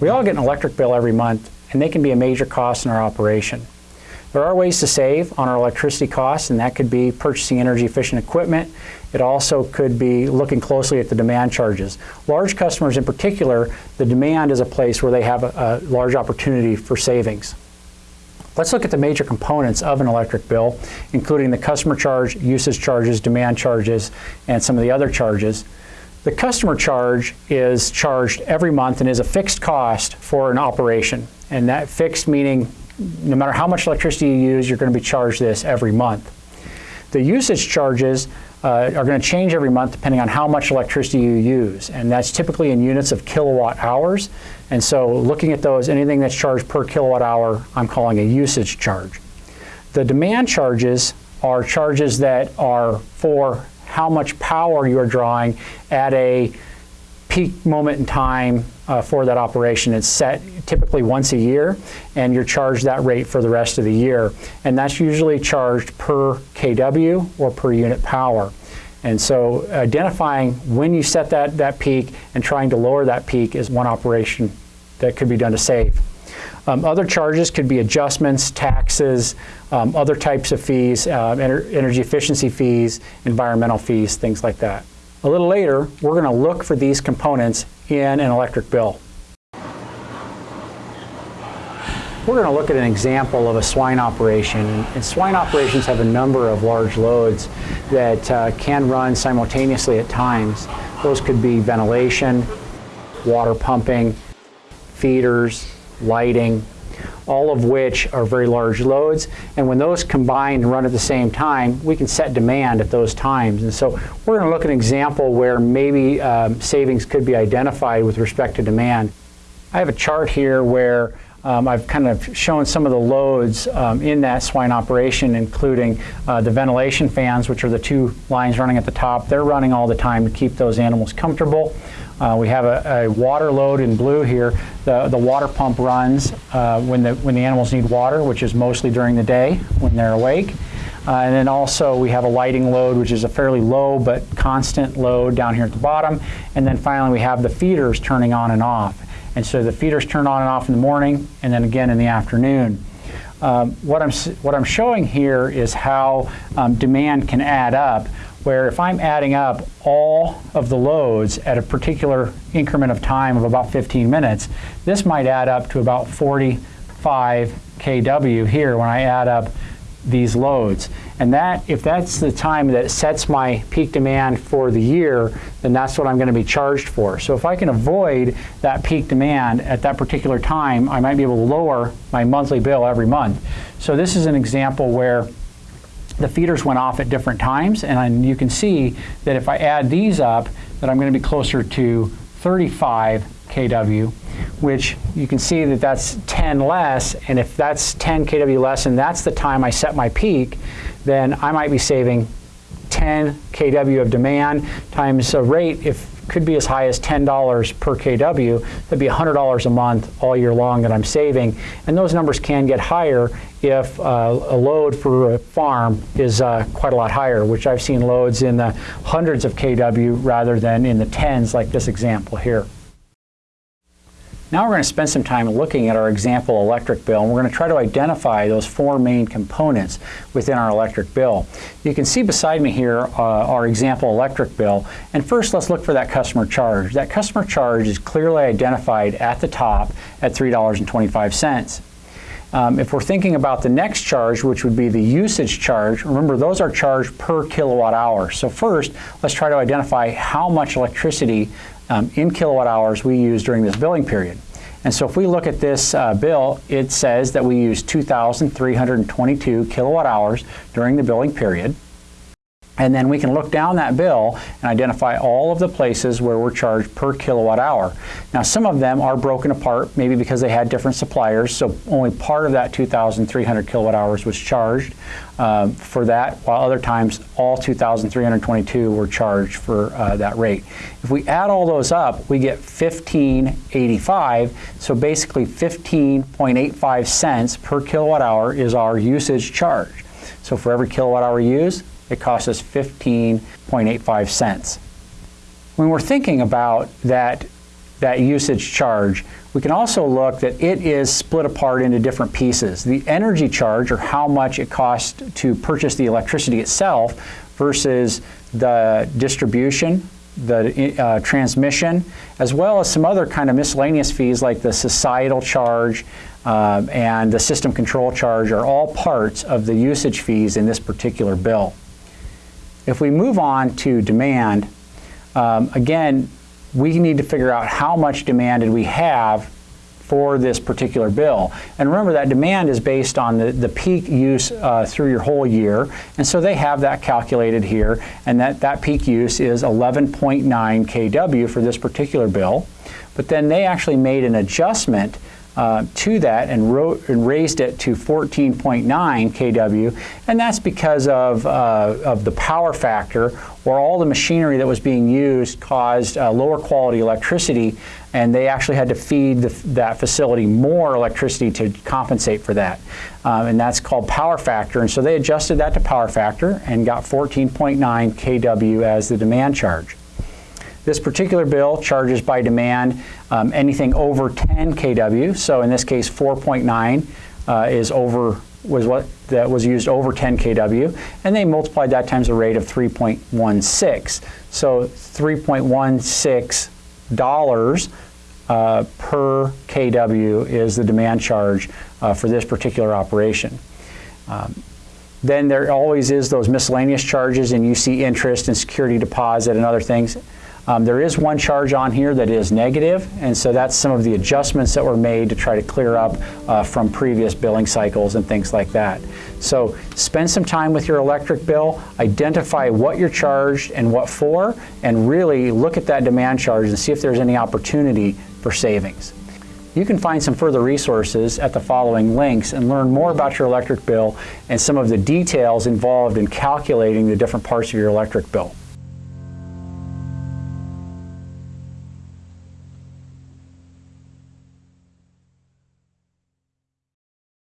We all get an electric bill every month, and they can be a major cost in our operation. There are ways to save on our electricity costs, and that could be purchasing energy efficient equipment. It also could be looking closely at the demand charges. Large customers in particular, the demand is a place where they have a, a large opportunity for savings. Let's look at the major components of an electric bill, including the customer charge, usage charges, demand charges, and some of the other charges. The customer charge is charged every month and is a fixed cost for an operation. And that fixed meaning no matter how much electricity you use, you're going to be charged this every month. The usage charges uh, are going to change every month depending on how much electricity you use. And that's typically in units of kilowatt hours. And so looking at those, anything that's charged per kilowatt hour, I'm calling a usage charge. The demand charges are charges that are for how much power you are drawing at a peak moment in time uh, for that operation. It's set typically once a year, and you're charged that rate for the rest of the year. And that's usually charged per kW or per unit power. And so identifying when you set that, that peak and trying to lower that peak is one operation that could be done to save. Um, other charges could be adjustments, taxes, um, other types of fees, uh, ener energy efficiency fees, environmental fees, things like that. A little later, we're going to look for these components in an electric bill. We're going to look at an example of a swine operation. And swine operations have a number of large loads that uh, can run simultaneously at times. Those could be ventilation, water pumping, feeders, lighting, all of which are very large loads. And when those combine and run at the same time, we can set demand at those times. And so we're going to look at an example where maybe um, savings could be identified with respect to demand. I have a chart here where um, I've kind of shown some of the loads um, in that swine operation, including uh, the ventilation fans, which are the two lines running at the top. They're running all the time to keep those animals comfortable. Uh, we have a, a, water load in blue here. The, the water pump runs uh, when, the, when the animals need water, which is mostly during the day when they're awake. Uh, and then also we have a lighting load, which is a fairly low but constant load down here at the bottom. And then finally we have the feeders turning on and off. And so the feeders turn on and off in the morning and then again in the afternoon. Um, what, I'm, what I'm showing here is how um, demand can add up where if I'm adding up all of the loads at a particular increment of time of about 15 minutes, this might add up to about 45 kW here when I add up these loads. And that, if that's the time that sets my peak demand for the year, then that's what I'm going to be charged for. So if I can avoid that peak demand at that particular time, I might be able to lower my monthly bill every month. So this is an example where the feeders went off at different times, and you can see that if I add these up, that I'm going to be closer to 35 kW, which you can see that that's 10 less, and if that's 10 kW less, and that's the time I set my peak, then I might be saving 10 kW of demand times a rate if could be as high as $10 per kW. That'd be $100 a month all year long that I'm saving. And those numbers can get higher if uh, a load for a farm is uh, quite a lot higher, which I've seen loads in the hundreds of kW rather than in the tens like this example here. Now we're going to spend some time looking at our example electric bill, and we're going to try to identify those four main components within our electric bill. You can see beside me here uh, our example electric bill, and first let's look for that customer charge. That customer charge is clearly identified at the top at $3.25. Um, if we're thinking about the next charge, which would be the usage charge, remember those are charged per kilowatt hour. So first, let's try to identify how much electricity um, in kilowatt hours we use during this billing period. And so if we look at this uh, bill, it says that we use 2,322 kilowatt hours during the billing period. And then we can look down that bill and identify all of the places where we're charged per kilowatt hour. Now some of them are broken apart, maybe because they had different suppliers, so only part of that 2,300 kilowatt hours was charged um, for that, while other times all 2,322 were charged for uh, that rate. If we add all those up, we get 1585, so basically 15.85 cents per kilowatt hour is our usage charge. So for every kilowatt hour used, it costs us 15.85 cents. When we're thinking about that that usage charge, we can also look that it is split apart into different pieces. The energy charge, or how much it costs to purchase the electricity itself, versus the distribution, the uh, transmission, as well as some other kind of miscellaneous fees like the societal charge uh, and the system control charge are all parts of the usage fees in this particular bill. If we move on to demand, um, again, we need to figure out how much demand did we have for this particular bill. And remember that demand is based on the, the peak use uh, through your whole year. And so they have that calculated here. And that, that peak use is 11.9 kW for this particular bill. But then they actually made an adjustment uh, to that and, wrote, and, raised it to 14.9 kW, and that's because of, uh, of the power factor where all the machinery that was being used caused uh, lower quality electricity, and they actually had to feed the, that facility more electricity to compensate for that. Um, and that's called power factor, and so they adjusted that to power factor and got 14.9 kW as the demand charge. This particular bill charges by demand um, anything over 10 kW. So in this case, 4.9 uh, is over was what that was used over 10 kW, and they multiplied that times a rate of 3.16. So 3.16 dollars uh, per kW is the demand charge uh, for this particular operation. Um, then there always is those miscellaneous charges, and you see interest and security deposit and other things. Um, there is one charge on here that is negative, and so that's some of the adjustments that were made to try to clear up uh, from previous billing cycles and things like that. So spend some time with your electric bill, identify what you're charged and what for, and really look at that demand charge and see if there's any opportunity for savings. You can find some further resources at the following links and learn more about your electric bill and some of the details involved in calculating the different parts of your electric bill.